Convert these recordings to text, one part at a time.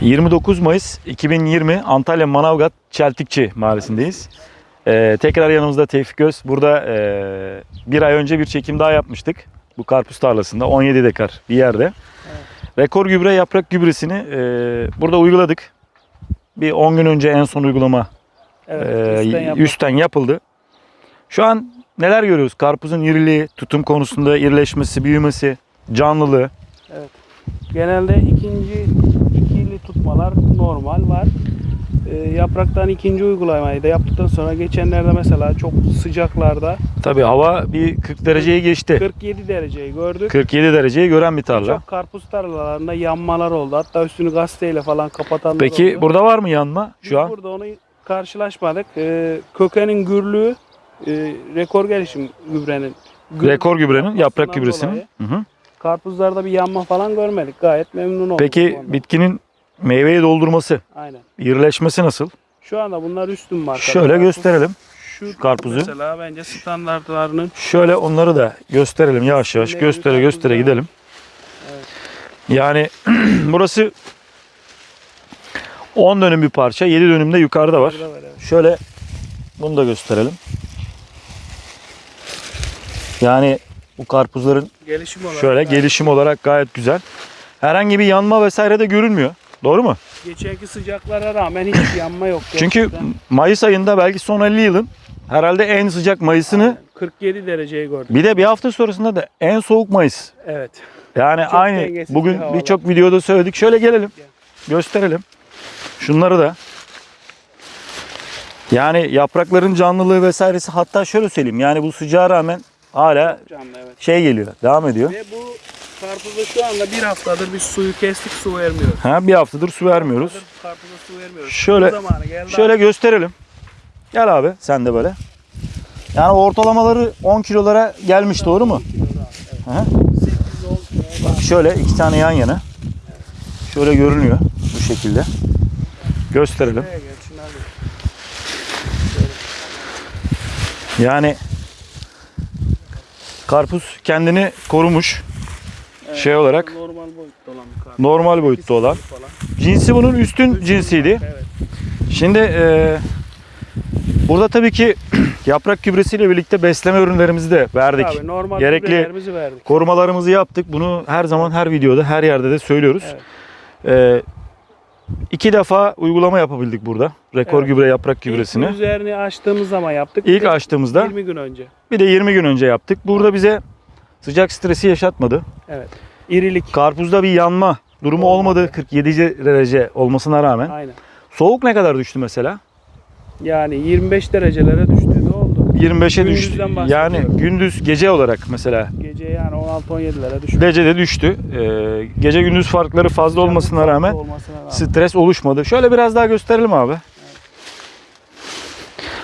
29 Mayıs 2020 Antalya Manavgat Çeltikçi mahallesindeyiz. Ee, tekrar yanımızda Tevfik Öz. Burada e, bir ay önce bir çekim daha yapmıştık. Bu karpuz tarlasında 17 dekar bir yerde. Rekor gübre yaprak gübresini e, burada uyguladık. Bir 10 gün önce en son uygulama Evet, e, üstten yapıldı. Şu an neler görüyoruz? Karpuzun iriliği, tutum konusunda irileşmesi, büyümesi, canlılığı. Genelde ikinci tutmalar normal var. Ee, yapraktan ikinci uygulamayı da yaptıktan sonra geçenlerde mesela çok sıcaklarda Tabii hava bir 40 dereceyi geçti. 47 dereceyi gördük. 47 dereceyi gören bir tarla. Çok karpuz tarlalarında yanmalar oldu. Hatta üstünü gazeteyle falan kapatanlar Peki oldu. burada var mı yanma Biz şu an? burada onu karşılaşmadık. Ee, kökenin gürlüğü e, rekor gelişim gübrenin. Gür- Rekor gübrenin, yaprak gübresinin. dolayı Hı hı. Karpuzlarda bir yanma falan görmedik. Gayet memnun olduk. Peki bitkinin meyveyi doldurması, Aynen. irileşmesi nasıl? Şu anda bunlar üstün marka. Şöyle Karpuz. gösterelim. Şu karpuzu. Mesela bence standartlarının Şöyle onları da gösterelim yavaş yavaş. Meyveli Göstere göstere gidelim. Evet. Yani burası 10 dönüm bir parça. 7 dönümde yukarıda var. Var, evet. Şöyle bunu da gösterelim. Yani bu karpuzların Gelişim olarak. şöyle gelişim olarak gayet güzel. Herhangi bir yanma vesaire de görünmüyor. Doğru mu? Geçenki sıcaklara rağmen hiç yanma yok. Çünkü gerçekten. Mayıs ayında belki son 50 yılın herhalde en sıcak Mayıs'ını Aynen. 47 dereceyi gördük. bir de bir hafta sonrasında da en soğuk Mayıs. Evet. Yani Çok aynı bugün birçok videoda söyledik. Şöyle gelelim. Gel. Gösterelim. Şunları da. Yani yaprakların canlılığı vesairesi hatta şöyle söyleyeyim. Yani bu sıcağa rağmen hala Canlı evet. şey geliyor. Devam ediyor. Ve bu karpuza şu anda bir haftadır biz suyu kestik su vermiyoruz. Ha, bir haftadır su vermiyoruz. Haftadır Karpuza su vermiyoruz. Şöyle-. Şöyle gösterelim. Gel abi sen de böyle. Yani ortalamaları 10 kilolara gelmiş doğru mu? Hı hı. 8 10 kilo Bak şöyle iki tane yan yana. Şöyle görünüyor bu şekilde. Gösterelim. Yani karpuz kendini korumuş. Evet, Şey olarak- normal boyutta olan bir. Normal boyutta olan. Cinsi bunun üstün cinsiydi. Evet. Şimdi e, burada tabii ki yaprak gübresiyle birlikte besleme ürünlerimizi de verdik. Abi, normal Gerekli- verdik. Korumalarımızı yaptık. Bunu her zaman her videoda her yerde de söylüyoruz. Evet. E, iki defa uygulama yapabildik burada. Rekor Evet. gübre yaprak gübresini. İlk üzerini açtığımız zaman yaptık. İlk açtığımızda 20 gün önce. bir de 20 gün önce yaptık. Burada bize sıcak stresi yaşatmadı. Evet. İrilik. Karpuzda bir yanma durumu Olmadı. olmadı 47 derece olmasına rağmen. Aynen. Soğuk ne kadar düştü mesela? Yani 25 derecelere düştü. Ne oldu? 25'e düştü. Yani gündüz gece olarak mesela Gece yani 16-17'lere düştü. gece de düştü. Ee, gece gündüz farkları fazla olmasına Farklı rağmen olmasına rağmen. stres oluşmadı. Şöyle biraz daha gösterelim abi.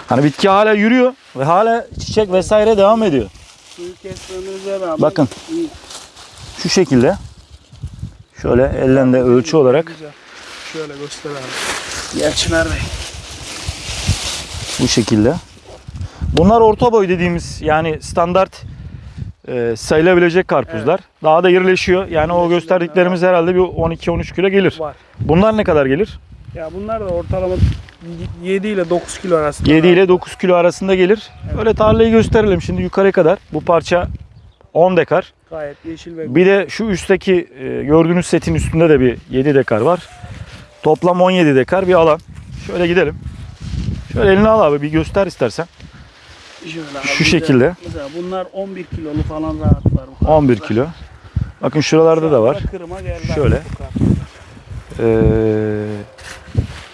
Hani bitki hala yürüyor ve hala çiçek vesaire devam ediyor. Suyu kestiğimizde rağmen Bakın. iyi. Şu şekilde. Şöyle ellen de ölçü olarak Güzel. Şöyle göster abi. Gel Çınar Bey. bu şekilde. Bunlar orta boy dediğimiz yani standart e, sayılabilecek karpuzlar. Daha da irileşiyor. Yani o gösterdiklerimiz herhalde bir 12-13 kilo gelir. Var. Bunlar ne kadar gelir? Ya bunlar da ortalama 7 ile 9 kilo arasında. 7 ile 9 kilo arasında gelir. Evet. Öyle tarlayı gösterelim şimdi yukarı kadar. Bu parça 10 dekar. Gayet yeşil ve Bir de şu üstteki e, gördüğünüz setin üstünde de bir 7 dekar var. Toplam 17 dekar bir alan. Şöyle gidelim. Şöyle elini al abi bir göster istersen. Şöyle abi, Şu şekilde. Mesela bunlar 11 kilolu falan rahat var. bu 11 karpuzlar. kilo. Bakın şuralarda da var. Şöyle. Ee,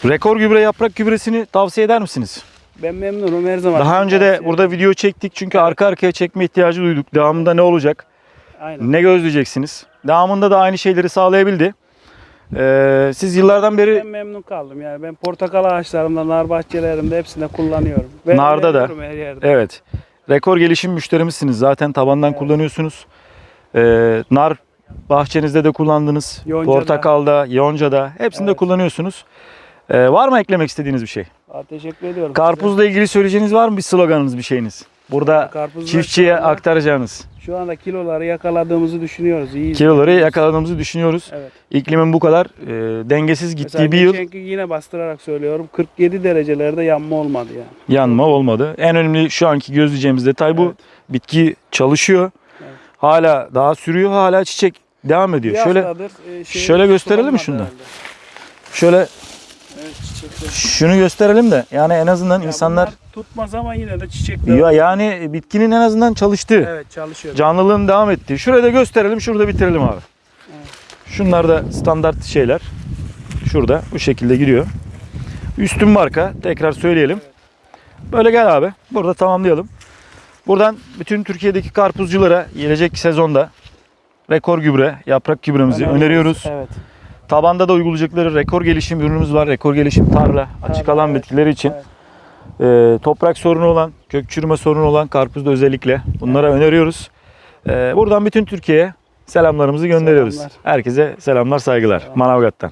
rekor gübre yaprak gübresini tavsiye eder misiniz? Ben memnunum her zaman. Daha önce de burada video çektik çünkü arka arkaya çekme ihtiyacı duyduk. Devamında ne olacak? Aynen. Ne gözleyeceksiniz? Devamında da aynı şeyleri sağlayabildi. Ee, siz yıllardan beri Ben memnun kaldım yani ben portakal ağaçlarımda, nar bahçelerimde hepsinde kullanıyorum. Ben Narda da. evet rekor gelişim müşterimizsiniz. Zaten tabandan Evet. kullanıyorsunuz. Ee, nar bahçenizde de kullandınız. Yonca'da. Portakalda, yoncada hepsinde Evet. kullanıyorsunuz. Ee, var mı eklemek istediğiniz bir şey? Aa, teşekkür ediyorum. Karpuzla ilgili söyleyeceğiniz var mı bir sloganınız bir şeyiniz? Burada Karpuzlar çiftçiye şu anda- aktaracağınız. Şu anda kiloları yakaladığımızı düşünüyoruz. İyi. Kiloları yakaladığımızı düşünüyoruz. Evet. İklimin bu kadar e, dengesiz gittiği Mesela bir yıl yine bastırarak söylüyorum. 47 derecelerde yanma olmadı yani. yanma olmadı. En önemli şu anki gözleyeceğimiz detay bu. Evet. Bitki çalışıyor. Evet. Hala daha sürüyor. Hala çiçek devam ediyor. Bir Şöyle e, şey şöyle gösterelim mi da? herhalde. şöyle Evet çiçekler. şunu gösterelim de yani en azından Ya insanlar tutmaz ama yine de çiçekler. ya yani bitkinin en azından çalıştığı, Evet çalışıyor. canlılığın devam ettiği. Şurayı da gösterelim, şurada bitirelim abi. Evet. Şunlar da standart şeyler. Şurada bu şekilde giriyor. Üstün marka tekrar söyleyelim. Böyle gel abi. Burada tamamlayalım. Buradan bütün Türkiye'deki karpuzculara gelecek sezonda rekor gübre, yaprak gübremizi Öneriyoruz. öneriyoruz. Evet. Tabanda da uygulayacakları rekor gelişim ürünümüz var. Rekor gelişim tarla, açık alan evet. bitkileri için. Evet. Ee, toprak sorunu olan, kök çürüme sorunu olan karpuzda özellikle bunlara öneriyoruz. Ee, buradan bütün Türkiye'ye selamlarımızı gönderiyoruz. Selamlar. Herkese selamlar, saygılar. Selam. Manavgat'tan.